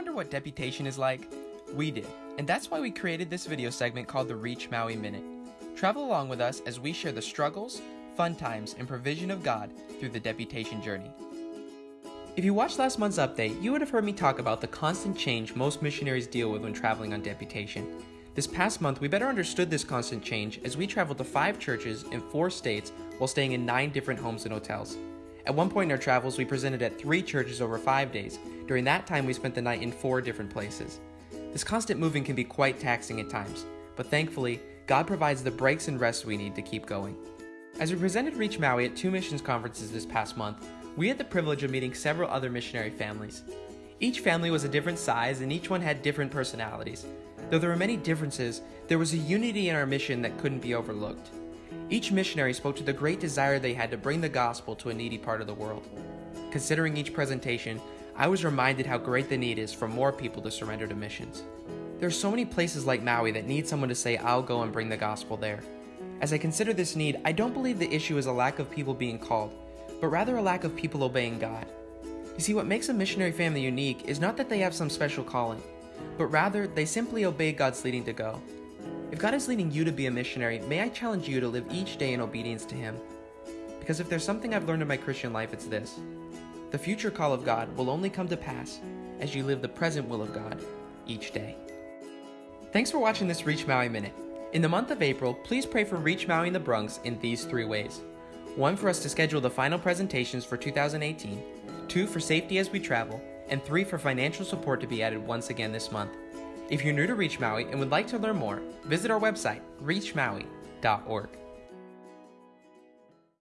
wonder what deputation is like? We did, and that's why we created this video segment called the Reach Maui Minute. Travel along with us as we share the struggles, fun times, and provision of God through the deputation journey. If you watched last month's update, you would have heard me talk about the constant change most missionaries deal with when traveling on deputation. This past month, we better understood this constant change as we traveled to five churches in four states while staying in nine different homes and hotels. At one point in our travels, we presented at three churches over five days. During that time, we spent the night in four different places. This constant moving can be quite taxing at times, but thankfully, God provides the breaks and rest we need to keep going. As we presented Reach Maui at two missions conferences this past month, we had the privilege of meeting several other missionary families. Each family was a different size and each one had different personalities. Though there were many differences, there was a unity in our mission that couldn't be overlooked. Each missionary spoke to the great desire they had to bring the gospel to a needy part of the world. Considering each presentation, I was reminded how great the need is for more people to surrender to missions. There are so many places like Maui that need someone to say, I'll go and bring the gospel there. As I consider this need, I don't believe the issue is a lack of people being called, but rather a lack of people obeying God. You see, what makes a missionary family unique is not that they have some special calling, but rather they simply obey God's leading to go. If God is leading you to be a missionary, may I challenge you to live each day in obedience to Him. Because if there's something I've learned in my Christian life, it's this the future call of God will only come to pass as you live the present will of God each day. Thanks for watching this Reach Maui Minute. In the month of April, please pray for Reach Maui in the Bronx in these three ways. One, for us to schedule the final presentations for 2018, two, for safety as we travel, and three, for financial support to be added once again this month. If you're new to Reach Maui and would like to learn more, visit our website, reachmaui.org.